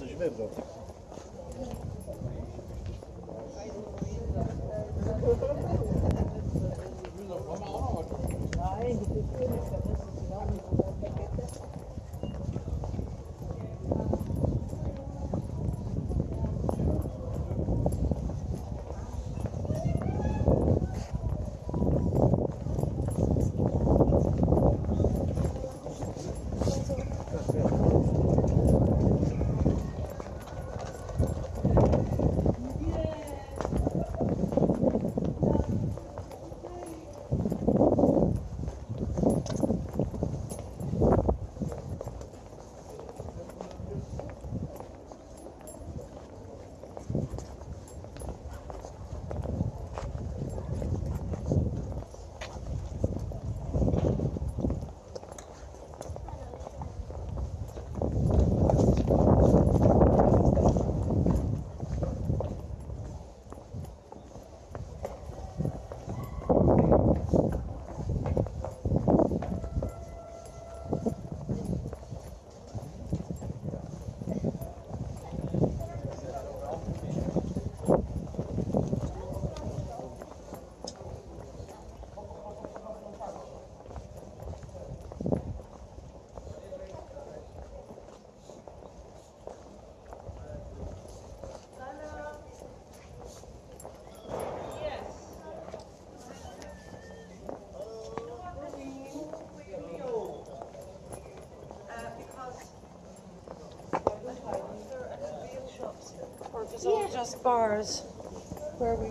coś wybrał. just bars where we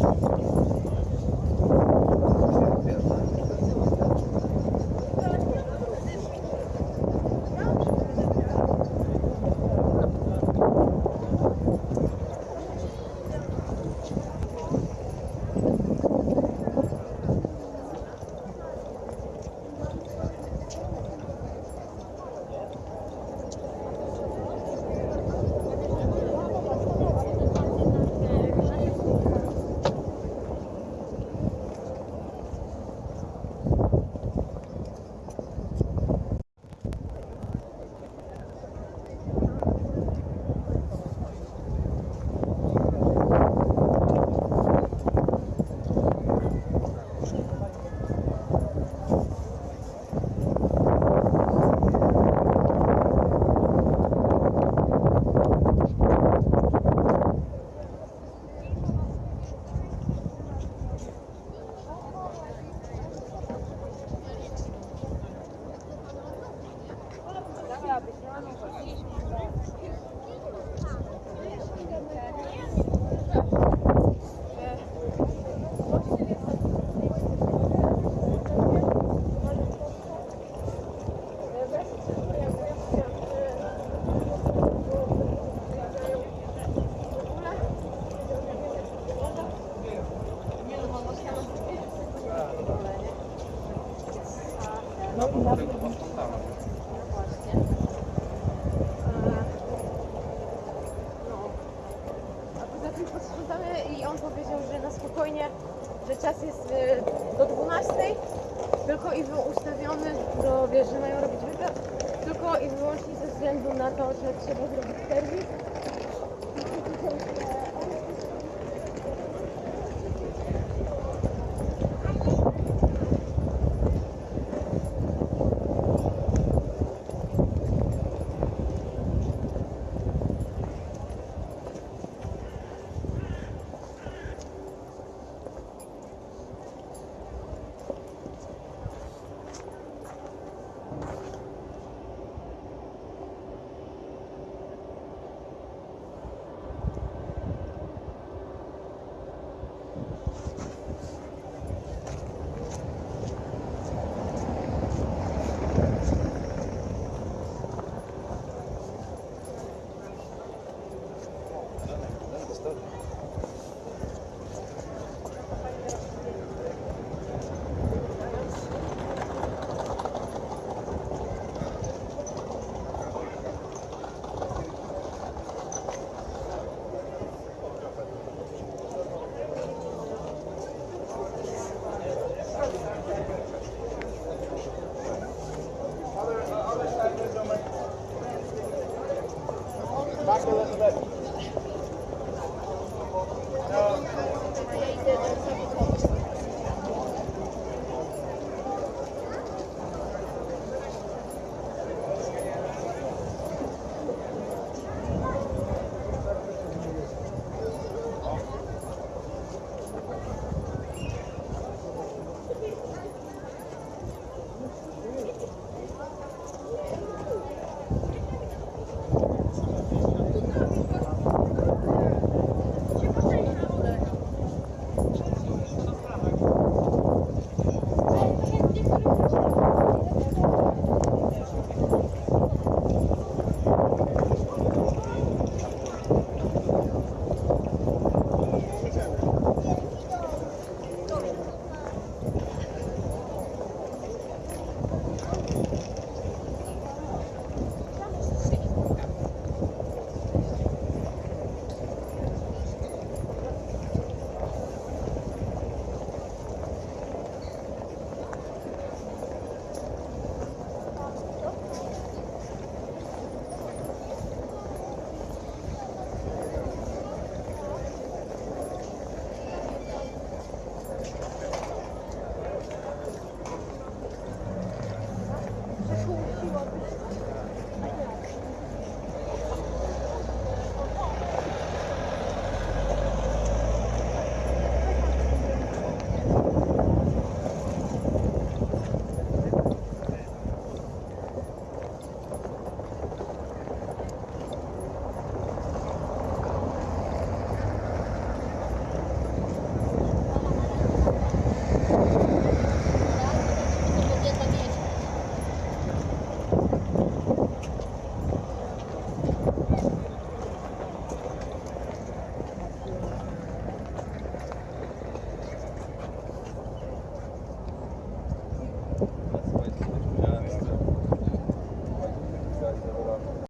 ¡Gracias tylko i ustawiony do, wiesz, że mają robić wywiad, tylko i wyłącznie ze względu na to, że trzeba zrobić serwis,